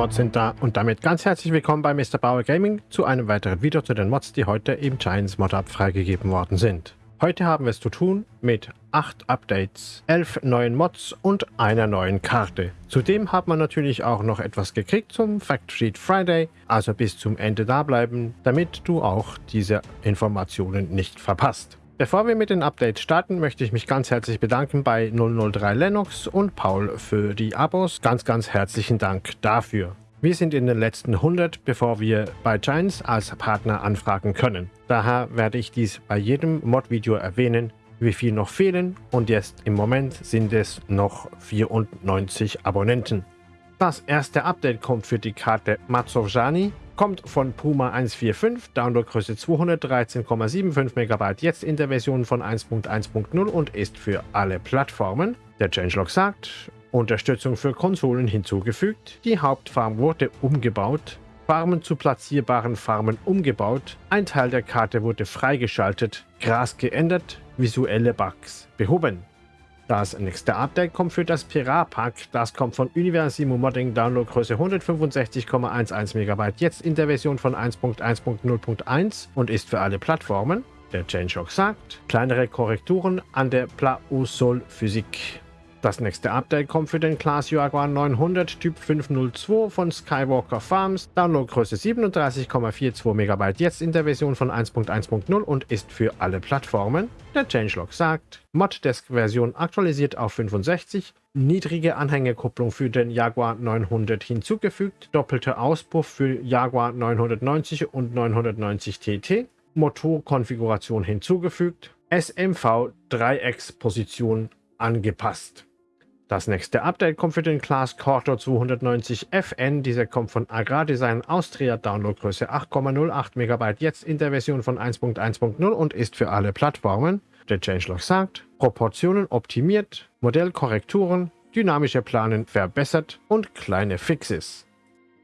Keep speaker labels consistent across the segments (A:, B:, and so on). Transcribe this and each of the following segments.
A: Mods sind da und damit ganz herzlich willkommen bei Mr. Bauer Gaming zu einem weiteren Video zu den Mods, die heute im Giants Mod Up freigegeben worden sind. Heute haben wir es zu tun mit 8 Updates, 11 neuen Mods und einer neuen Karte. Zudem hat man natürlich auch noch etwas gekriegt zum Fact Sheet Friday, also bis zum Ende da bleiben, damit du auch diese Informationen nicht verpasst. Bevor wir mit den Updates starten, möchte ich mich ganz herzlich bedanken bei 003 Lennox und Paul für die Abos. Ganz, ganz herzlichen Dank dafür. Wir sind in den letzten 100, bevor wir bei Giants als Partner anfragen können. Daher werde ich dies bei jedem Mod-Video erwähnen, wie viel noch fehlen und jetzt im Moment sind es noch 94 Abonnenten. Das erste Update kommt für die Karte Mazzorjani Kommt von Puma 145, Downloadgröße 213,75 MB, jetzt in der Version von 1.1.0 und ist für alle Plattformen. Der Changelog sagt, Unterstützung für Konsolen hinzugefügt, die Hauptfarm wurde umgebaut, Farmen zu platzierbaren Farmen umgebaut, ein Teil der Karte wurde freigeschaltet, Gras geändert, visuelle Bugs behoben. Das nächste Update kommt für das Pirat-Pack. Das kommt von Universimo Modding, Downloadgröße 165,11 MB, jetzt in der Version von 1.1.0.1 und ist für alle Plattformen. Der Changelog sagt, kleinere Korrekturen an der Plausol Physik. Das nächste Update kommt für den Class Jaguar 900 Typ 502 von Skywalker Farms, Downloadgröße 37,42 MB, jetzt in der Version von 1.1.0 und ist für alle Plattformen. Der Changelog sagt, Moddesk-Version aktualisiert auf 65, niedrige Anhängerkupplung für den Jaguar 900 hinzugefügt, doppelter Auspuff für Jaguar 990 und 990 TT, Motorkonfiguration hinzugefügt, SMV Dreiecksposition angepasst. Das nächste Update kommt für den Class Cortor 290 FN. Dieser kommt von Agrardesign Austria, Downloadgröße 8,08 MB, jetzt in der Version von 1.1.0 und ist für alle Plattformen. Der Changelog sagt, Proportionen optimiert, Modellkorrekturen, dynamische Planen verbessert und kleine Fixes.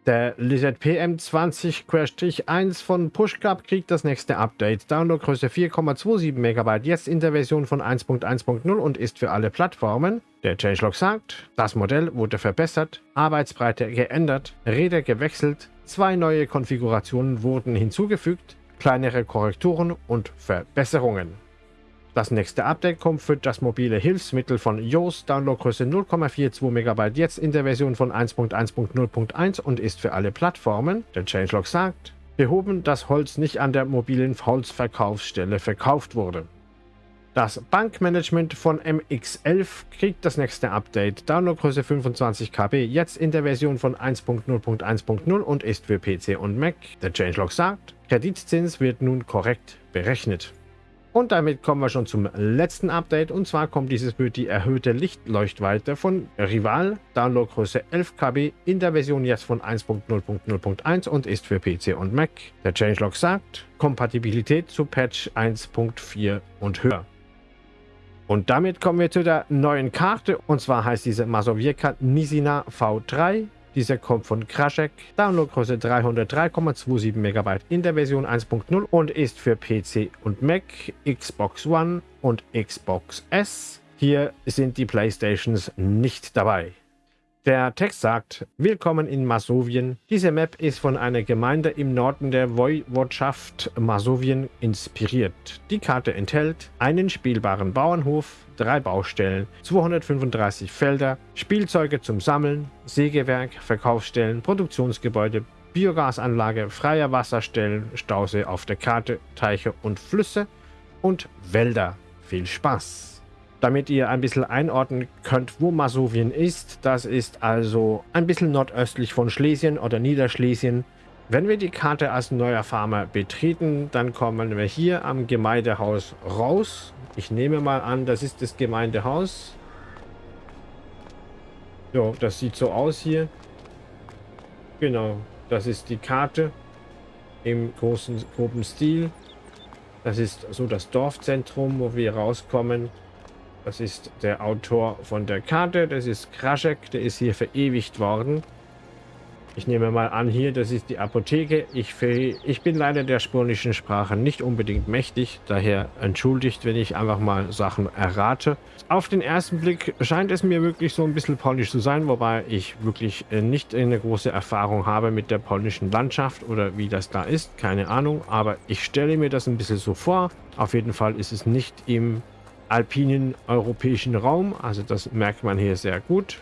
A: Der Lizard PM20-1 von PushClub kriegt das nächste Update. Downloadgröße 4,27 MB, jetzt in der Version von 1.1.0 und ist für alle Plattformen. Der Changelog sagt, das Modell wurde verbessert, Arbeitsbreite geändert, Räder gewechselt, zwei neue Konfigurationen wurden hinzugefügt, kleinere Korrekturen und Verbesserungen. Das nächste Update kommt für das mobile Hilfsmittel von Yoast, Downloadgröße 0,42 MB, jetzt in der Version von 1.1.0.1 und ist für alle Plattformen. Der Changelog sagt, behoben, dass Holz nicht an der mobilen Holzverkaufsstelle verkauft wurde. Das Bankmanagement von MX11 kriegt das nächste Update. Downloadgröße 25 KB, jetzt in der Version von 1.0.1.0 und ist für PC und Mac. Der Changelog sagt, Kreditzins wird nun korrekt berechnet. Und damit kommen wir schon zum letzten Update. Und zwar kommt dieses für die erhöhte Lichtleuchtweite von Rival, Downloadgröße 11 KB, in der Version jetzt von 1.0.0.1 und ist für PC und Mac. Der Changelog sagt, Kompatibilität zu Patch 1.4 und höher. Und damit kommen wir zu der neuen Karte. Und zwar heißt diese Masowiecka Nisina V3. Dieser kommt von Krashek, Downloadgröße 303,27 MB in der Version 1.0 und ist für PC und Mac, Xbox One und Xbox S. Hier sind die Playstations nicht dabei. Der Text sagt, Willkommen in Masowien. Diese Map ist von einer Gemeinde im Norden der Woiwodschaft Masowien inspiriert. Die Karte enthält einen spielbaren Bauernhof, drei Baustellen, 235 Felder, Spielzeuge zum Sammeln, Sägewerk, Verkaufsstellen, Produktionsgebäude, Biogasanlage, freier Wasserstellen, Stausee auf der Karte, Teiche und Flüsse und Wälder. Viel Spaß! Damit ihr ein bisschen einordnen könnt, wo Masowien ist. Das ist also ein bisschen nordöstlich von Schlesien oder Niederschlesien. Wenn wir die Karte als neuer Farmer betreten, dann kommen wir hier am Gemeindehaus raus. Ich nehme mal an, das ist das Gemeindehaus. So, das sieht so aus hier. Genau, das ist die Karte im großen, groben Stil. Das ist so das Dorfzentrum, wo wir rauskommen. Das ist der Autor von der Karte. Das ist Kraschek. Der ist hier verewigt worden. Ich nehme mal an hier, das ist die Apotheke. Ich, ich bin leider der spanischen Sprache nicht unbedingt mächtig, daher entschuldigt, wenn ich einfach mal Sachen errate. Auf den ersten Blick scheint es mir wirklich so ein bisschen polnisch zu sein, wobei ich wirklich äh, nicht eine große Erfahrung habe mit der polnischen Landschaft oder wie das da ist, keine Ahnung, aber ich stelle mir das ein bisschen so vor. Auf jeden Fall ist es nicht im alpinen europäischen Raum, also das merkt man hier sehr gut.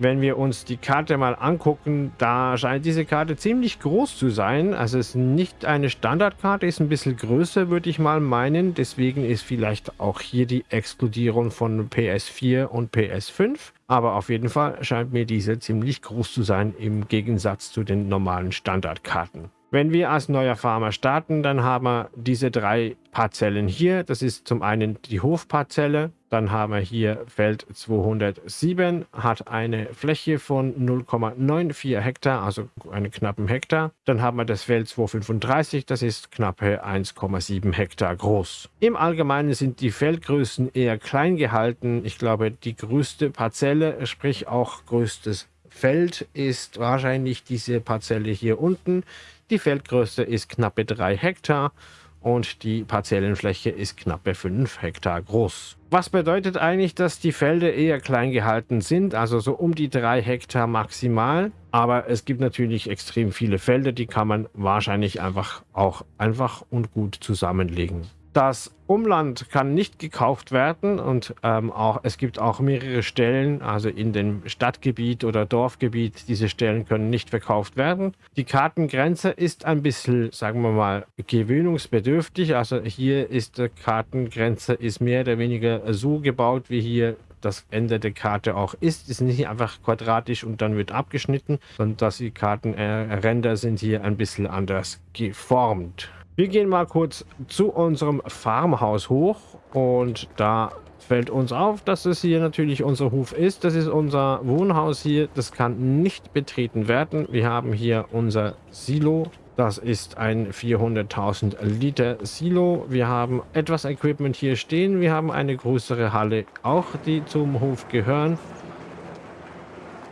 A: Wenn wir uns die Karte mal angucken, da scheint diese Karte ziemlich groß zu sein. Also es ist nicht eine Standardkarte, ist ein bisschen größer, würde ich mal meinen. Deswegen ist vielleicht auch hier die Explodierung von PS4 und PS5. Aber auf jeden Fall scheint mir diese ziemlich groß zu sein im Gegensatz zu den normalen Standardkarten. Wenn wir als neuer Farmer starten, dann haben wir diese drei Parzellen hier. Das ist zum einen die Hofparzelle, dann haben wir hier Feld 207, hat eine Fläche von 0,94 Hektar, also einen knappen Hektar. Dann haben wir das Feld 235, das ist knappe 1,7 Hektar groß. Im Allgemeinen sind die Feldgrößen eher klein gehalten. Ich glaube, die größte Parzelle, sprich auch größtes Feld, ist wahrscheinlich diese Parzelle hier unten. Die Feldgröße ist knappe 3 Hektar und die Parzellenfläche ist knappe 5 Hektar groß. Was bedeutet eigentlich, dass die Felder eher klein gehalten sind, also so um die 3 Hektar maximal. Aber es gibt natürlich extrem viele Felder, die kann man wahrscheinlich einfach auch einfach und gut zusammenlegen. Das Umland kann nicht gekauft werden und ähm, auch, es gibt auch mehrere Stellen, also in dem Stadtgebiet oder Dorfgebiet, diese Stellen können nicht verkauft werden. Die Kartengrenze ist ein bisschen, sagen wir mal, gewöhnungsbedürftig. Also hier ist die Kartengrenze ist mehr oder weniger so gebaut, wie hier das Ende der Karte auch ist. Ist nicht einfach quadratisch und dann wird abgeschnitten, sondern dass die Kartenränder sind hier ein bisschen anders geformt. Wir gehen mal kurz zu unserem Farmhaus hoch und da fällt uns auf, dass es hier natürlich unser Hof ist. Das ist unser Wohnhaus hier. Das kann nicht betreten werden. Wir haben hier unser Silo. Das ist ein 400.000 Liter Silo. Wir haben etwas Equipment hier stehen. Wir haben eine größere Halle auch, die zum Hof gehören.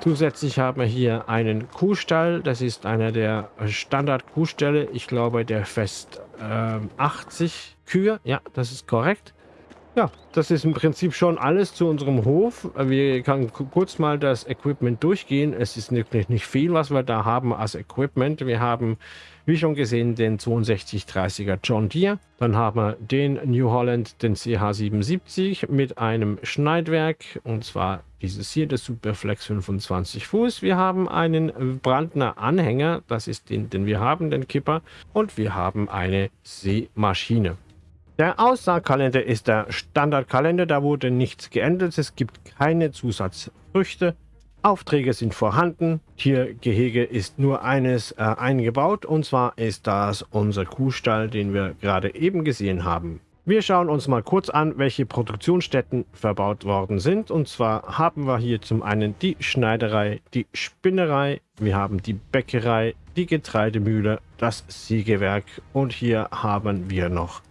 A: Zusätzlich haben wir hier einen Kuhstall. Das ist einer der Standard-Kuhställe. Ich glaube, der fest äh, 80 Kühe. Ja, das ist korrekt. Ja, das ist im Prinzip schon alles zu unserem Hof. Wir können kurz mal das Equipment durchgehen. Es ist wirklich nicht viel, was wir da haben als Equipment. Wir haben, wie schon gesehen, den 6230er John Deere. Dann haben wir den New Holland, den CH77 mit einem Schneidwerk. Und zwar dieses hier, das Superflex 25 Fuß. Wir haben einen Brandner Anhänger. Das ist den, den wir haben, den Kipper. Und wir haben eine Seemaschine. Der Aussaatkalender ist der Standardkalender, da wurde nichts geändert, es gibt keine Zusatzfrüchte. Aufträge sind vorhanden, Tiergehege ist nur eines äh, eingebaut und zwar ist das unser Kuhstall, den wir gerade eben gesehen haben. Wir schauen uns mal kurz an, welche Produktionsstätten verbaut worden sind. Und zwar haben wir hier zum einen die Schneiderei, die Spinnerei, wir haben die Bäckerei, die Getreidemühle, das Sägewerk und hier haben wir noch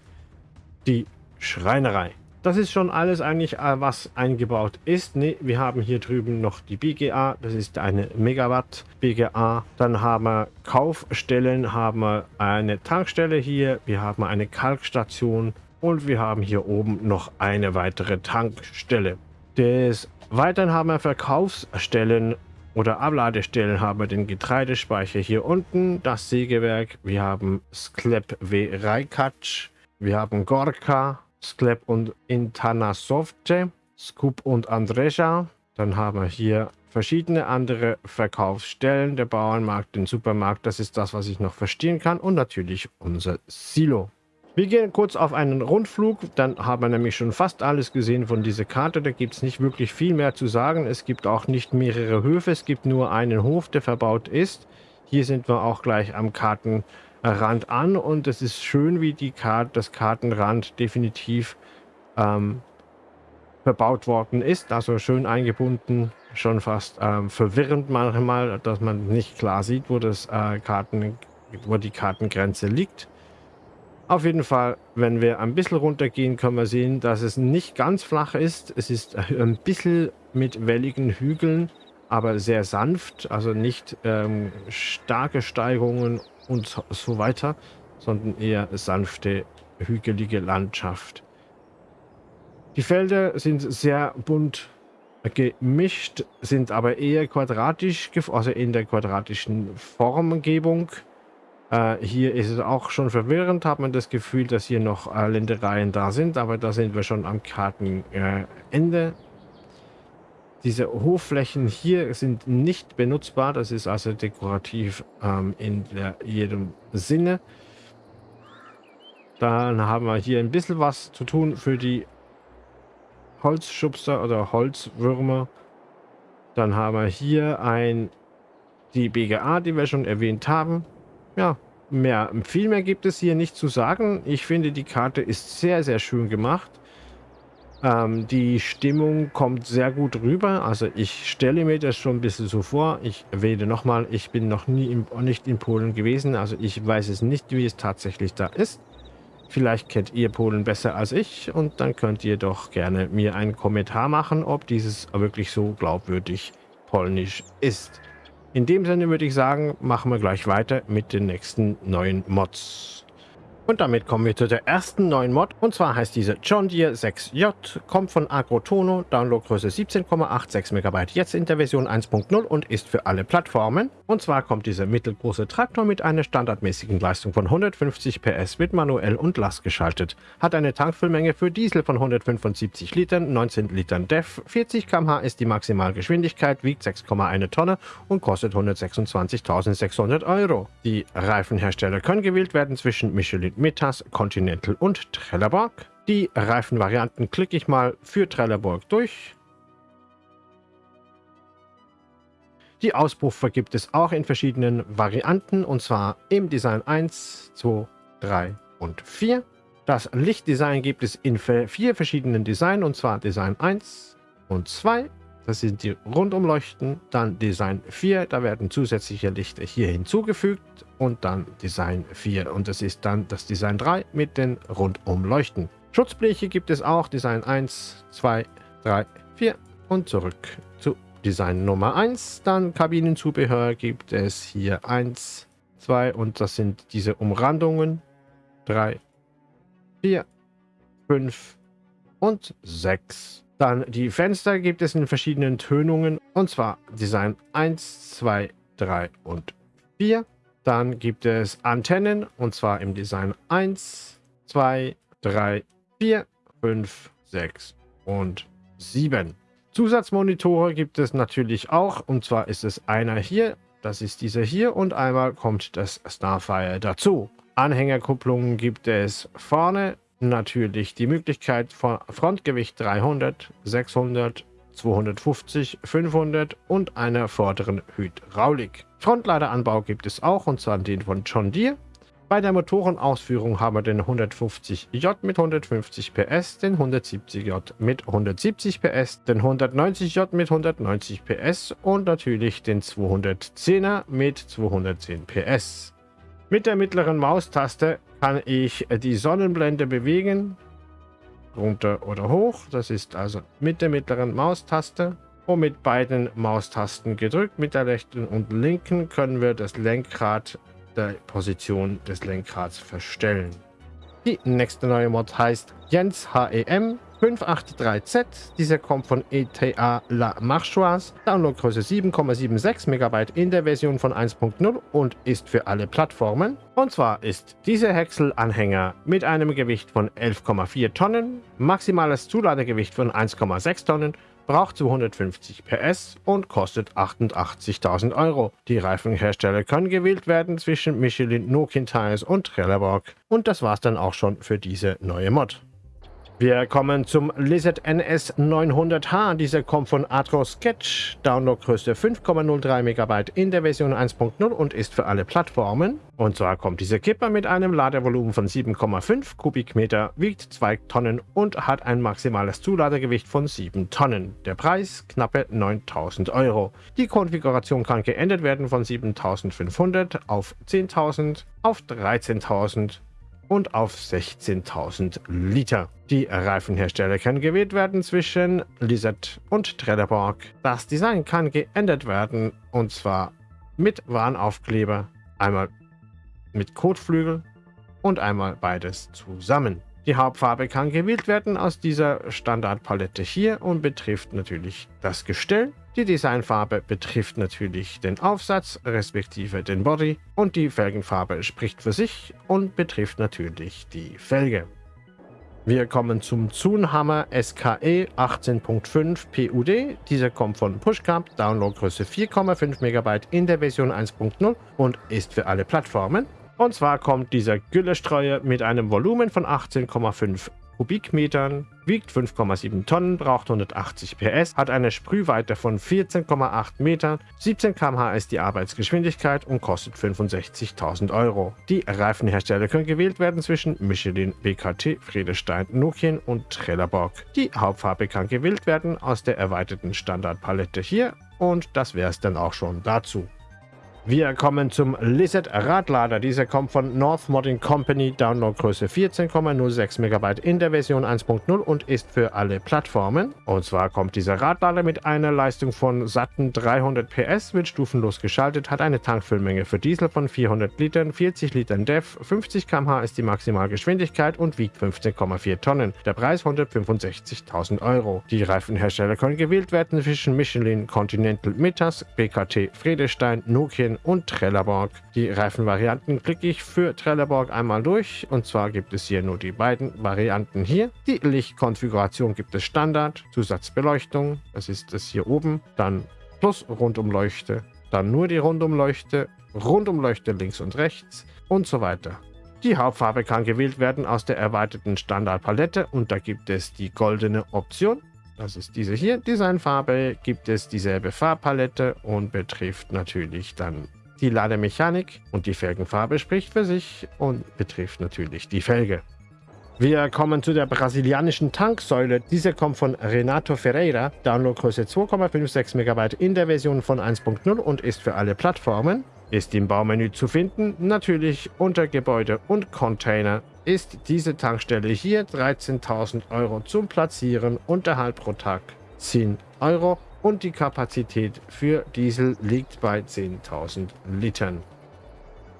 A: die Schreinerei. Das ist schon alles eigentlich, äh, was eingebaut ist. Ne, wir haben hier drüben noch die BGA, das ist eine Megawatt BGA. Dann haben wir Kaufstellen, haben wir eine Tankstelle hier, wir haben eine Kalkstation und wir haben hier oben noch eine weitere Tankstelle. Des Weiteren haben wir Verkaufsstellen oder Abladestellen haben wir den Getreidespeicher hier unten, das Sägewerk, wir haben Sklep W. Rajkac, wir haben Gorka, Sklep und Intanasovce, Skup und Andresha. Dann haben wir hier verschiedene andere Verkaufsstellen, der Bauernmarkt, den Supermarkt, das ist das, was ich noch verstehen kann. Und natürlich unser Silo. Wir gehen kurz auf einen Rundflug, dann haben wir nämlich schon fast alles gesehen von dieser Karte. Da gibt es nicht wirklich viel mehr zu sagen. Es gibt auch nicht mehrere Höfe, es gibt nur einen Hof, der verbaut ist. Hier sind wir auch gleich am Karten Rand an und es ist schön, wie die Karte, das Kartenrand definitiv ähm, verbaut worden ist. Also schön eingebunden, schon fast ähm, verwirrend manchmal, dass man nicht klar sieht, wo, das, äh, Karten, wo die Kartengrenze liegt. Auf jeden Fall, wenn wir ein bisschen runtergehen, können wir sehen, dass es nicht ganz flach ist. Es ist ein bisschen mit welligen Hügeln aber sehr sanft, also nicht ähm, starke Steigungen und so weiter, sondern eher sanfte, hügelige Landschaft. Die Felder sind sehr bunt gemischt, sind aber eher quadratisch, also in der quadratischen Formgebung. Äh, hier ist es auch schon verwirrend, hat man das Gefühl, dass hier noch äh, Ländereien da sind, aber da sind wir schon am Kartenende. Äh, Diese Hofflächen hier sind nicht benutzbar, das ist also dekorativ ähm, in der, jedem Sinne. Dann haben wir hier ein bisschen was zu tun für die Holzschubser oder Holzwürmer. Dann haben wir hier ein die BGA, die wir schon erwähnt haben. Ja, mehr, viel mehr gibt es hier nicht zu sagen. Ich finde, die Karte ist sehr, sehr schön gemacht. Ähm, die Stimmung kommt sehr gut rüber. Also ich stelle mir das schon ein bisschen so vor. Ich erwähne nochmal, ich bin noch nie in, nicht in Polen gewesen. Also ich weiß es nicht, wie es tatsächlich da ist. Vielleicht kennt ihr Polen besser als ich und dann könnt ihr doch gerne mir einen Kommentar machen, ob dieses wirklich so glaubwürdig polnisch ist. In dem Sinne würde ich sagen, machen wir gleich weiter mit den nächsten neuen Mods. Und damit kommen wir zu der ersten neuen Mod. Und zwar heißt diese John Deere 6J, kommt von Agrotono, Downloadgröße 17,86 MB, jetzt in der Version 1.0 und ist für alle Plattformen. Und zwar kommt dieser mittelgroße Traktor mit einer standardmäßigen Leistung von 150 PS, wird manuell und Last geschaltet, hat eine Tankfüllmenge für Diesel von 175 Litern, 19 Litern DEF, 40 km/h ist die Maximalgeschwindigkeit, wiegt 6,1 Tonne und kostet 126.600 Euro. Die Reifenhersteller können gewählt werden zwischen Michelin Metas, Continental und Trelleborg. Die Reifenvarianten klicke ich mal für Trelleborg durch. Die Auspuffer gibt es auch in verschiedenen Varianten und zwar im Design 1, 2, 3 und 4. Das Lichtdesign gibt es in vier verschiedenen Designs und zwar Design 1 und 2. Das sind die Rundumleuchten. Dann Design 4, da werden zusätzliche Lichter hier hinzugefügt. Und dann Design 4 und das ist dann das Design 3 mit den Rundumleuchten. Schutzbleche gibt es auch, Design 1, 2, 3, 4 und zurück zu Design Nummer 1. Dann Kabinenzubehör gibt es hier 1, 2 und das sind diese Umrandungen 3, 4, 5 und 6. Dann die Fenster gibt es in verschiedenen Tönungen und zwar Design 1, 2, 3 und 4. Dann gibt es Antennen und zwar im Design 1, 2, 3, 4, 5, 6 und 7. Zusatzmonitore gibt es natürlich auch und zwar ist es einer hier, das ist dieser hier und einmal kommt das Starfire dazu. Anhängerkupplungen gibt es vorne natürlich die Möglichkeit von Frontgewicht 300, 600, 250, 500 und einer vorderen Hydraulik. Frontladeranbau gibt es auch und zwar den von John Deere. Bei der Motorenausführung haben wir den 150J mit 150 PS, den 170J mit 170 PS, den 190J mit 190 PS und natürlich den 210er mit 210 PS. Mit der mittleren Maustaste kann ich die Sonnenblende bewegen, runter oder hoch. Das ist also mit der mittleren Maustaste. Und mit beiden Maustasten gedrückt, mit der rechten und linken, können wir das Lenkrad, der Position des Lenkrads verstellen. Die nächste neue Mod heißt Jens HEM 583Z. Dieser kommt von ETA La Marchoise. Downloadgröße 7,76 MB in der Version von 1.0 und ist für alle Plattformen. Und zwar ist dieser Häcksel-Anhänger mit einem Gewicht von 11,4 Tonnen, maximales Zuladegewicht von 1,6 Tonnen, braucht 250 PS und kostet 88.000 Euro. Die Reifenhersteller können gewählt werden zwischen Michelin, Nokian Tires und Trelleborg. Und das war's dann auch schon für diese neue Mod. Wir kommen zum Lizard NS 900H. Dieser kommt von Atro Sketch. Downloadgröße 5,03 MB in der Version 1.0 und ist für alle Plattformen. Und zwar kommt dieser Kipper mit einem Ladevolumen von 7,5 Kubikmeter, wiegt 2 Tonnen und hat ein maximales Zuladegewicht von 7 Tonnen. Der Preis knappe 9000 Euro. Die Konfiguration kann geändert werden von 7500 auf 10.000 auf 13.000 und auf 16.000 Liter. Die Reifenhersteller können gewählt werden zwischen Lizard und Trelleborg. Das Design kann geändert werden und zwar mit Warnaufkleber, einmal mit Kotflügel und einmal beides zusammen. Die Hauptfarbe kann gewählt werden aus dieser Standardpalette hier und betrifft natürlich das Gestell. Die Designfarbe betrifft natürlich den Aufsatz respektive den Body und die Felgenfarbe spricht für sich und betrifft natürlich die Felge. Wir kommen zum Zunhammer SKE 18.5 PUD. Dieser kommt von Pushcap, Downloadgröße 4,5 MB in der Version 1.0 und ist für alle Plattformen. Und zwar kommt dieser Güllestreuer mit einem Volumen von 18,5 Kubikmetern, wiegt 5,7 Tonnen, braucht 180 PS, hat eine Sprühweite von 14,8 Metern, 17 km/h ist die Arbeitsgeschwindigkeit und kostet 65.000 Euro. Die Reifenhersteller können gewählt werden zwischen Michelin, BKT, Friedestein, Nokian und Trelleborg. Die Hauptfarbe kann gewählt werden aus der erweiterten Standardpalette hier und das wäre es dann auch schon dazu. Wir kommen zum Lizard Radlader. Dieser kommt von North Modding Company, Downloadgröße 14,06 MB in der Version 1.0 und ist für alle Plattformen. Und zwar kommt dieser Radlader mit einer Leistung von satten 300 PS, wird stufenlos geschaltet, hat eine Tankfüllmenge für Diesel von 400 Litern, 40 Litern DEF, 50 km/h ist die Maximalgeschwindigkeit und wiegt 15,4 Tonnen. Der Preis 165.000 Euro. Die Reifenhersteller können gewählt werden zwischen Michelin, Continental, Mitas, BKT, Friedestein, Nokia, Reifenvarianten und Trelleborg. Die Reifenvarianten klicke ich für Trelleborg einmal durch und zwar gibt es hier nur die beiden Varianten hier. Die Lichtkonfiguration gibt es Standard, Zusatzbeleuchtung, das ist das hier oben, dann plus Rundumleuchte, dann nur die Rundumleuchte, Rundumleuchte links und rechts und so weiter. Die Hauptfarbe kann gewählt werden aus der erweiterten Standardpalette und da gibt es die goldene Option. Das ist diese hier. Designfarbe gibt es dieselbe Farbpalette und betrifft natürlich dann die Lademechanik und die Felgenfarbe spricht für sich und betrifft natürlich die Felge. Wir kommen zu der brasilianischen Tanksäule. Diese kommt von Renato Ferreira, Downloadgröße 2,56 MB in der Version von 1.0 und ist für alle Plattformen. Ist im Baumenü zu finden, natürlich unter Gebäude und Container ist diese Tankstelle hier 13.000 Euro zum Platzieren, Unterhalt pro Tag 10 Euro und die Kapazität für Diesel liegt bei 10.000 Litern.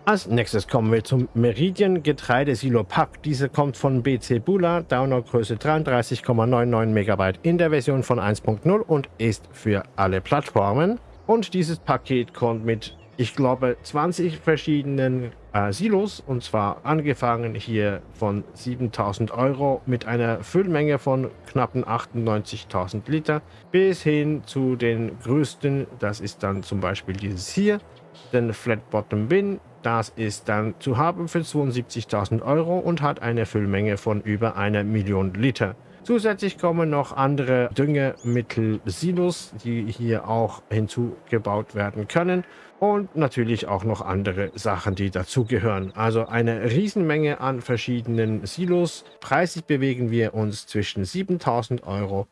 A: Als nächstes kommen wir zum Meridian Getreidesilo Pack. Diese kommt von BC Bula, Downloadgröße 33,99 MB in der Version von 1.0 und ist für alle Plattformen. Und dieses Paket kommt mit ich glaube, 20 verschiedenen äh, Silos und zwar angefangen hier von 7000 Euro mit einer Füllmenge von knappen 98.000 Liter bis hin zu den größten, das ist dann zum Beispiel dieses hier, den Flat Bottom Bin, das ist dann zu haben für 72.000 Euro und hat eine Füllmenge von über einer Million Liter. Zusätzlich kommen noch andere Düngemittel-Silos, die hier auch hinzugebaut werden können. Und natürlich auch noch andere Sachen, die dazugehören. Also eine Riesenmenge an verschiedenen Silos. Preislich bewegen wir uns zwischen 7000 Euro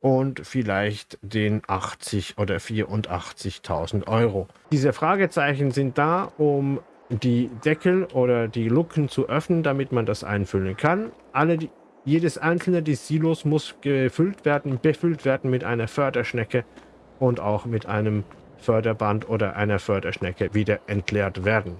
A: und vielleicht den 80 oder 84.000 Euro. Diese Fragezeichen sind da, um die Deckel oder die Luken zu öffnen, damit man das einfüllen kann. Alle die jedes einzelne des Silos muss gefüllt werden, befüllt werden mit einer Förderschnecke und auch mit einem Förderband oder einer Förderschnecke wieder entleert werden.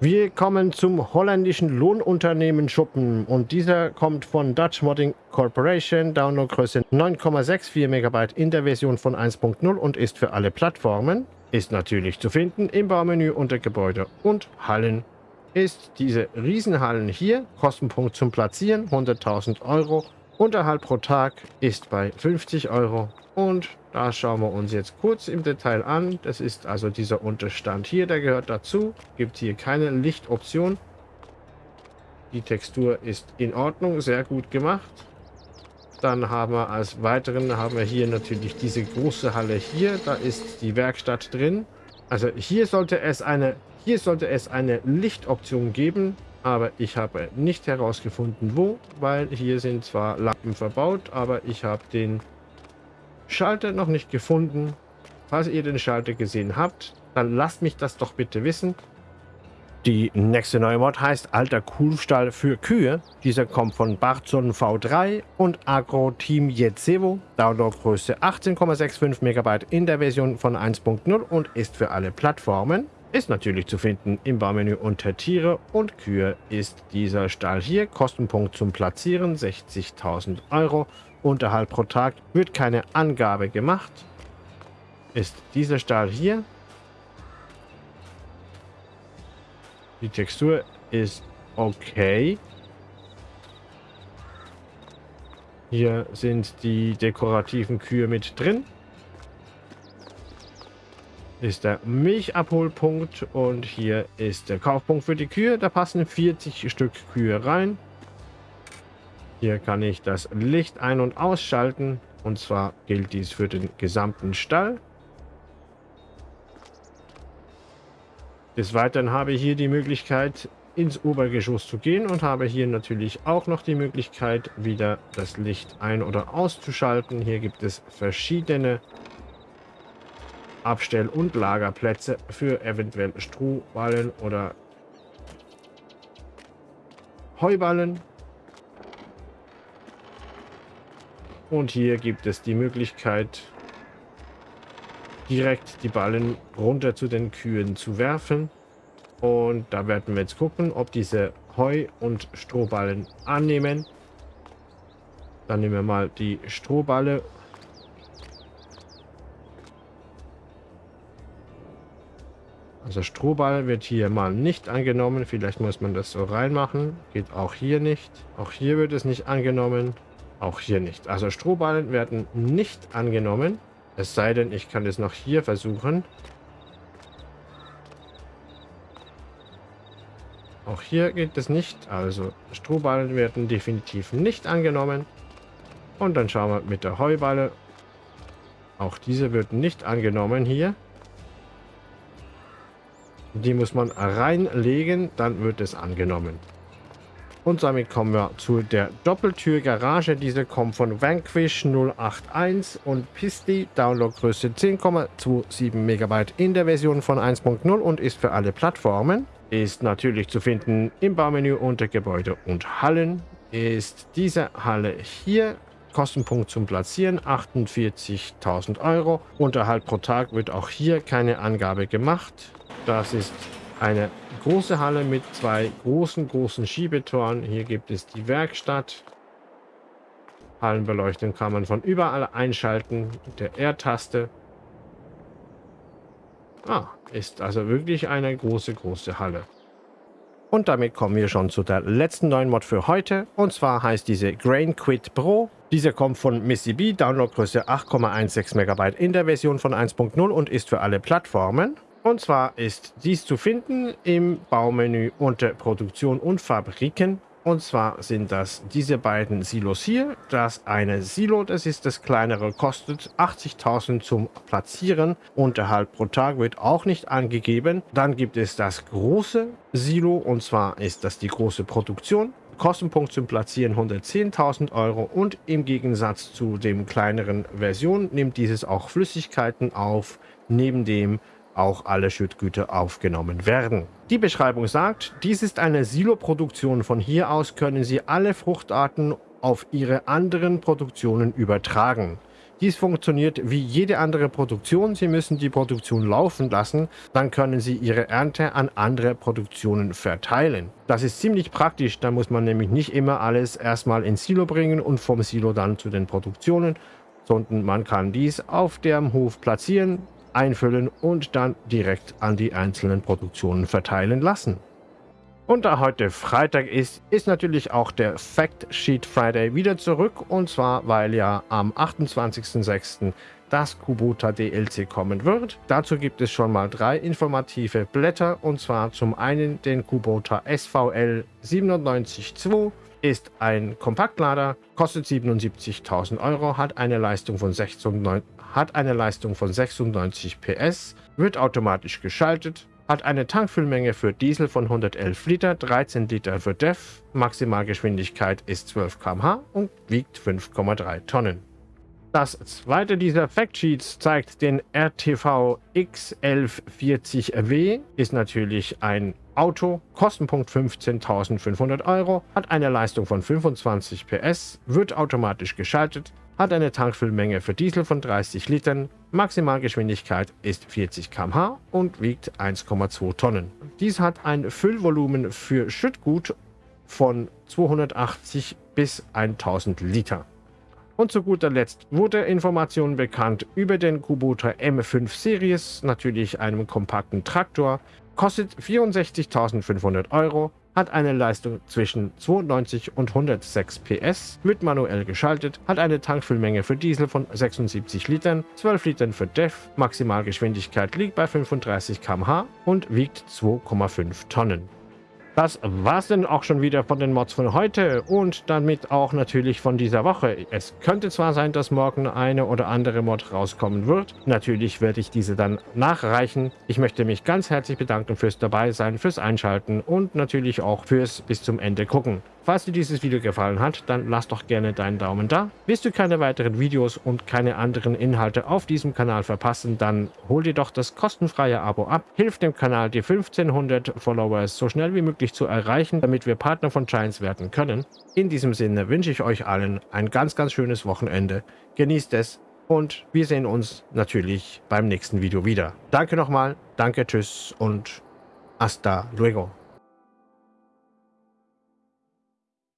A: Wir kommen zum holländischen Lohnunternehmen Schuppen und dieser kommt von Dutch Modding Corporation, Downloadgröße 9,64 MB in der Version von 1.0 und ist für alle Plattformen. Ist natürlich zu finden im Baumenü unter Gebäude und Hallen ist diese Riesenhallen hier. Kostenpunkt zum Platzieren 100.000 Euro. Unterhalt pro Tag ist bei 50 Euro. Und da schauen wir uns jetzt kurz im Detail an. Das ist also dieser Unterstand hier, der gehört dazu. Gibt hier keine Lichtoption. Die Textur ist in Ordnung, sehr gut gemacht. Dann haben wir als weiteren haben wir hier natürlich diese große Halle hier. Da ist die Werkstatt drin. Also hier sollte es eine hier sollte es eine Lichtoption geben, aber ich habe nicht herausgefunden, wo, weil hier sind zwar Lampen verbaut, aber ich habe den Schalter noch nicht gefunden. Falls ihr den Schalter gesehen habt, dann lasst mich das doch bitte wissen. Die nächste neue Mod heißt Alter Kuhstall für Kühe. Dieser kommt von Barzon V3 und Agro Team Jetsevo. Downloadgröße 18,65 MB in der Version von 1.0 und ist für alle Plattformen. Ist natürlich zu finden im Baumenü unter Tiere und Kühe ist dieser Stall hier. Kostenpunkt zum Platzieren 60.000 Euro. Unterhalt pro Tag wird keine Angabe gemacht. Ist dieser Stall hier Die Textur ist okay. Hier sind die dekorativen Kühe mit drin. Ist der Milchabholpunkt und hier ist der Kaufpunkt für die Kühe. Da passen 40 Stück Kühe rein. Hier kann ich das Licht ein- und ausschalten. Und zwar gilt dies für den gesamten Stall. Des Weiteren habe ich hier die Möglichkeit, ins Obergeschoss zu gehen und habe hier natürlich auch noch die Möglichkeit, wieder das Licht ein- oder auszuschalten. Hier gibt es verschiedene Abstell- und Lagerplätze für eventuell Strohballen oder Heuballen. Und hier gibt es die Möglichkeit, direkt die Ballen runter zu den Kühen zu werfen. Und da werden wir jetzt gucken, ob diese Heu- und Strohballen annehmen. Dann nehmen wir mal die Strohballe. Also Strohball wird hier mal nicht angenommen. Vielleicht muss man das so reinmachen. Geht auch hier nicht. Auch hier wird es nicht angenommen. Auch hier nicht. Also Strohballen werden nicht angenommen. Es sei denn, ich kann es noch hier versuchen. Auch hier geht es nicht. Also Strohballen werden definitiv nicht angenommen. Und dann schauen wir mit der Heuballe. Auch diese wird nicht angenommen hier. Die muss man reinlegen, dann wird es angenommen. Und damit kommen wir zu der Doppeltür-Garage. Diese kommt von Vanquish 081 und Pisti. Downloadgröße 10,27 MB in der Version von 1.0 und ist für alle Plattformen. Ist natürlich zu finden im Baumenü unter Gebäude und Hallen. Ist diese Halle hier. Kostenpunkt zum Platzieren 48.000 Euro. Unterhalt pro Tag wird auch hier keine Angabe gemacht. Das ist eine große Halle mit zwei großen, großen Schiebetoren. Hier gibt es die Werkstatt. Hallenbeleuchtung kann man von überall einschalten mit der R-Taste. Ah, ist also wirklich eine große, große Halle. Und damit kommen wir schon zu der letzten neuen Mod für heute. Und zwar heißt diese Grain Quit Pro. Diese kommt von Missy B, Downloadgröße 8,16 MB in der Version von 1.0 und ist für alle Plattformen. Und zwar ist dies zu finden im Baumenü unter Produktion und Fabriken. Und zwar sind das diese beiden Silos hier. Das eine Silo, das ist das kleinere, kostet 80.000 zum Platzieren. Unterhalt pro Tag wird auch nicht angegeben. Dann gibt es das große Silo und zwar ist das die große Produktion. Kostenpunkt zum Platzieren 110.000 Euro und im Gegensatz zu dem kleineren Version nimmt dieses auch Flüssigkeiten auf, neben dem auch alle Schüttgüter aufgenommen werden. Die Beschreibung sagt, dies ist eine Siloproduktion. Von hier aus können Sie alle Fruchtarten auf Ihre anderen Produktionen übertragen. Dies funktioniert wie jede andere Produktion. Sie müssen die Produktion laufen lassen, dann können Sie Ihre Ernte an andere Produktionen verteilen. Das ist ziemlich praktisch, da muss man nämlich nicht immer alles erstmal ins Silo bringen und vom Silo dann zu den Produktionen, sondern man kann dies auf dem Hof platzieren, einfüllen und dann direkt an die einzelnen Produktionen verteilen lassen. Und da heute Freitag ist, ist natürlich auch der Fact Sheet Friday wieder zurück. Und zwar, weil ja am 28.06. das Kubota DLC kommen wird. Dazu gibt es schon mal drei informative Blätter. Und zwar zum einen den Kubota SVL 972 ist ein Kompaktlader, kostet 77.000 Euro, hat eine Leistung von 96, hat eine Leistung von 96 PS, wird automatisch geschaltet, hat eine Tankfüllmenge für Diesel von 111 Liter, 13 Liter für DEF, Maximalgeschwindigkeit ist 12 km/h und wiegt 5,3 Tonnen. Das zweite dieser Factsheets zeigt den RTV X1140W, ist natürlich ein Auto, Kostenpunkt 15.500 Euro, hat eine Leistung von 25 PS, wird automatisch geschaltet, hat eine Tankfüllmenge für Diesel von 30 Litern, Maximalgeschwindigkeit ist 40 km/h und wiegt 1,2 Tonnen. Dies hat ein Füllvolumen für Schüttgut von 280 bis 1000 Liter. Und zu guter Letzt wurde Informationen bekannt über den Kubota M5 Series, natürlich einem kompakten Traktor, kostet 64.500 Euro, hat eine Leistung zwischen 92 und 106 PS, wird manuell geschaltet, hat eine Tankfüllmenge für Diesel von 76 Litern, 12 Litern für DEF, Maximalgeschwindigkeit liegt bei 35 km/h und wiegt 2,5 Tonnen. Das war's denn auch schon wieder von den Mods von heute und damit auch natürlich von dieser Woche. Es könnte zwar sein, dass morgen eine oder andere Mod rauskommen wird. Natürlich werde ich diese dann nachreichen. Ich möchte mich ganz herzlich bedanken fürs Dabeisein, fürs Einschalten und natürlich auch fürs bis zum Ende gucken. Falls dir dieses Video gefallen hat, dann lass doch gerne deinen Daumen da. Willst du keine weiteren Videos und keine anderen Inhalte auf diesem Kanal verpassen, dann hol dir doch das kostenfreie Abo ab. Hilf dem Kanal, die 1500 Followers so schnell wie möglich zu erreichen, damit wir Partner von Giants werden können. In diesem Sinne wünsche ich euch allen ein ganz, ganz schönes Wochenende. Genießt es und wir sehen uns natürlich beim nächsten Video wieder. Danke nochmal, danke, tschüss und hasta luego.